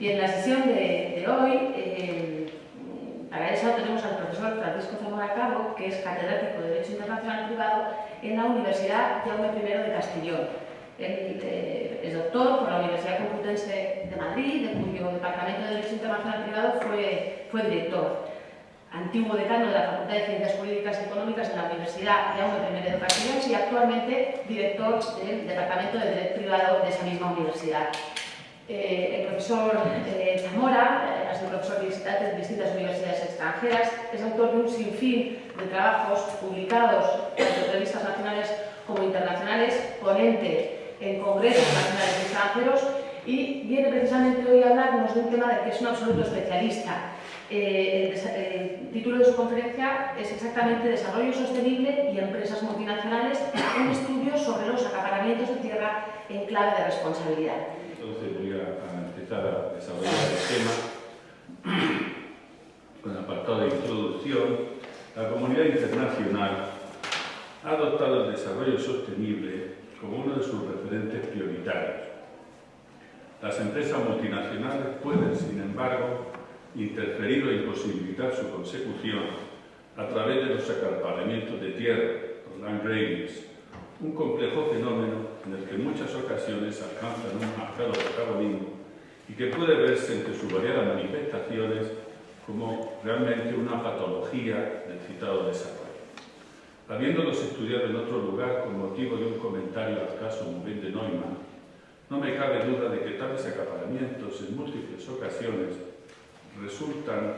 Y en la sesión de, hoy, eh, para eso tenemos al profesor Francisco Zamora Cabo, que es catedrático de Derecho Internacional Privado en la Universidad Jaume I de Castellón. Él eh, es doctor por la Universidad Complutense de Madrid, de cuyo Departamento de Derecho Internacional Privado fue, fue director. Antiguo decano de la Facultad de Ciencias Jurídicas y Económicas de la Universidad Jaume I de Castellón y actualmente director del Departamento de Derecho Privado de esa misma universidad. Eh, el profesor eh, Zamora eh, ha sido profesor de distintas universidades extranjeras, es autor de un sinfín de trabajos publicados en revistas nacionales como internacionales, ponente en congresos nacionales y extranjeros y viene precisamente hoy a hablarnos de un tema del que es un absoluto especialista. El, el, título de su conferencia es exactamente Desarrollo Sostenible y Empresas Multinacionales, un estudio sobre los acaparamientos de tierra en clave de responsabilidad. Empezar a desarrollar el tema con el apartado de introducción. La comunidad internacional ha adoptado el desarrollo sostenible como uno de sus referentes prioritarios. Las empresas multinacionales pueden, sin embargo, interferir o imposibilitar su consecución a través de los acaparamientos de tierra, los land grabbings, un complejo fenómeno en el que en muchas ocasiones alcanzan un marcado protagonismo y que puede verse entre sus variadas manifestaciones como realmente una patología del citado desarrollo. Habiéndolos estudiado en otro lugar con motivo de un comentario al caso Mubin de Neumann, no me cabe duda de que tales acaparamientos en múltiples ocasiones resultan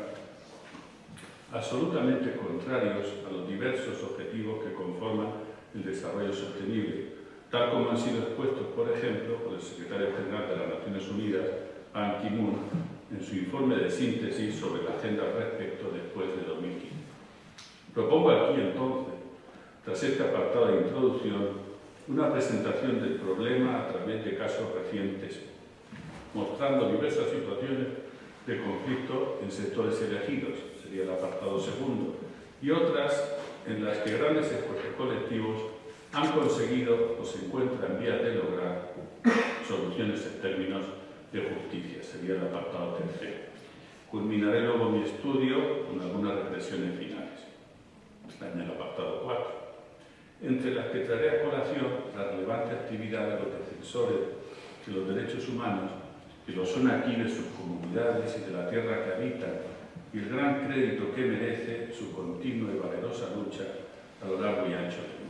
absolutamente contrarios a los diversos objetivos que conforman el desarrollo sostenible, tal como han sido expuestos, por ejemplo, por el secretario general de las Naciones Unidas, Ban Ki-moon, en su informe de síntesis sobre la agenda al respecto después de 2015. Propongo aquí, entonces, tras este apartado de introducción, una presentación del problema a través de casos recientes, mostrando diversas situaciones de conflicto en sectores elegidos, sería el apartado segundo, y otras en las que grandes esfuerzos colectivos han conseguido o se encuentran en vías de lograr soluciones en términos de justicia, sería el apartado tercero. Culminaré luego mi estudio con algunas reflexiones finales. Está en el apartado 4. Entre las que traeré a colación la relevante actividad de los defensores de los derechos humanos, que lo son aquí de sus comunidades y de la tierra que habitan, y el gran crédito que merece su continua y valerosa lucha a lo largo y ancho del